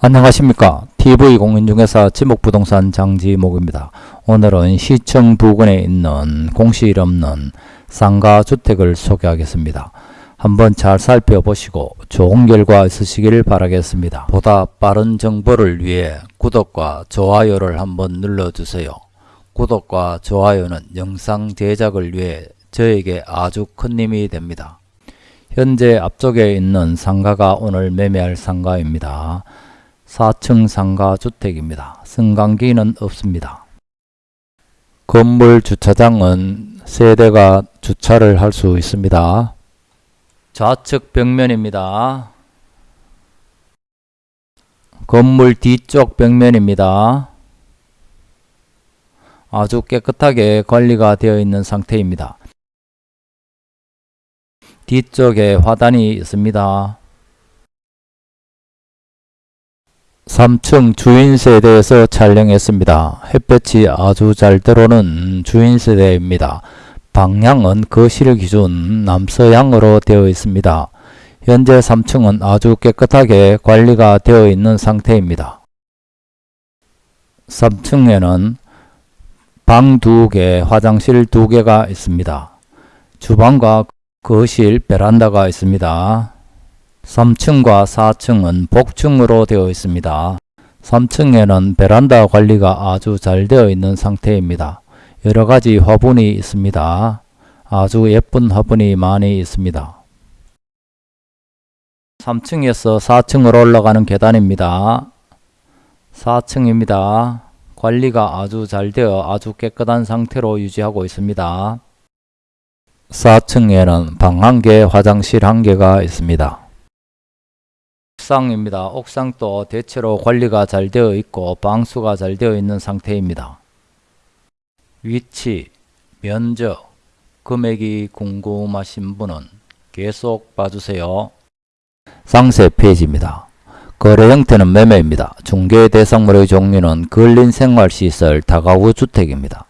안녕하십니까 TV공인중개사 지목부동산 장지목입니다. 오늘은 시청 부근에 있는 공실 없는 상가주택을 소개하겠습니다. 한번 잘 살펴보시고 좋은 결과 있으시길 바라겠습니다. 보다 빠른 정보를 위해 구독과 좋아요를 한번 눌러주세요. 구독과 좋아요는 영상 제작을 위해 저에게 아주 큰 힘이 됩니다. 현재 앞쪽에 있는 상가가 오늘 매매할 상가입니다. 4층 상가 주택입니다. 승강기는 없습니다. 건물 주차장은 세대가 주차를 할 수 있습니다. 좌측 벽면입니다. 건물 뒤쪽 벽면입니다. 아주 깨끗하게 관리가 되어 있는 상태입니다. 뒤쪽에 화단이 있습니다. 3층 주인세대에서 촬영했습니다. 햇볕이 아주 잘 들어오는 주인세대입니다. 방향은 거실 기준 남서향으로 되어 있습니다. 현재 3층은 아주 깨끗하게 관리가 되어 있는 상태입니다. 3층에는 방 2개, 화장실 2개가 있습니다. 주방과 거실, 베란다가 있습니다. 3층과 4층은 복층으로 되어 있습니다. 3층에는 베란다 관리가 아주 잘 되어 있는 상태입니다. 여러가지 화분이 있습니다. 아주 예쁜 화분이 많이 있습니다. 3층에서 4층으로 올라가는 계단입니다. 4층입니다. 관리가 아주 잘 되어 아주 깨끗한 상태로 유지하고 있습니다. 4층에는 방한 개, 화장실 한 개가 있습니다. 옥상입니다. 옥상도 대체로 관리가 잘 되어 있고 방수가 잘 되어 있는 상태입니다. 위치, 면적, 금액이 궁금하신 분은 계속 봐주세요. 상세 페이지입니다. 거래 형태는 매매입니다. 중개 대상물의 종류는 근린생활시설 다가구 주택입니다.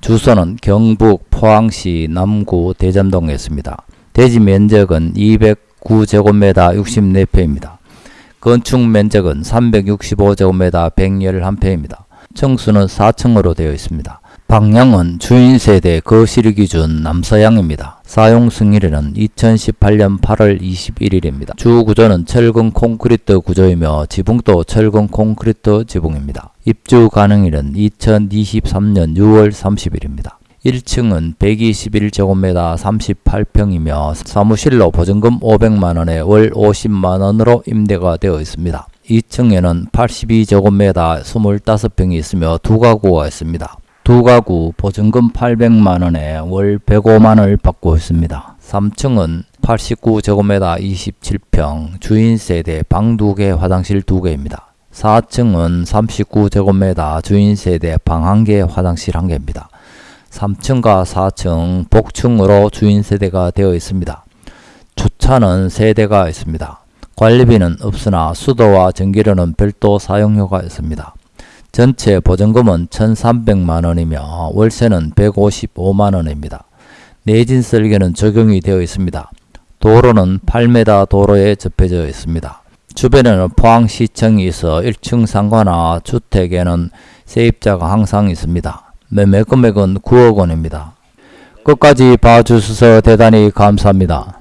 주소는 경북 포항시 남구 대전동에 있습니다. 대지 면적은 209제곱미터 64평입니다. 건축 면적은 365제곱미터 111평입니다. 층수는 4층으로 되어 있습니다. 방향은 주인 세대 거실 기준 남서향입니다. 사용 승일에는 2018년 8월 21일입니다. 주 구조는 철근 콘크리트 구조이며 지붕도 철근 콘크리트 지붕입니다. 입주 가능일은 2023년 6월 30일입니다. 1층은 121제곱미터 38평이며 사무실로 보증금 500만원에 월 50만원으로 임대가 되어 있습니다. 2층에는 82제곱미터 25평이 있으며 두 가구가 있습니다. 두 가구 보증금 800만원에 월 105만원을 받고 있습니다. 3층은 89제곱미터 27평 주인 세대 방 2개 화장실 2개입니다. 4층은 39제곱미터 주인 세대 방 1개 화장실 1개입니다. 3층과 4층 복층으로 주인 세대가 되어 있습니다. 주차는 세대가 있습니다. 관리비는 없으나 수도와 전기료는 별도 사용료가 있습니다. 전체 보증금은 1,300만원이며 월세는 155만원입니다. 내진 설계는 적용이 되어 있습니다. 도로는 8m 도로에 접해져 있습니다. 주변에는 포항시청이 있어 1층 상가나 주택에는 세입자가 항상 있습니다. 매매 금액은 9억 원입니다. 끝까지 봐주셔서 대단히 감사합니다.